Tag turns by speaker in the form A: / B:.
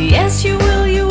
A: Yes, you will, you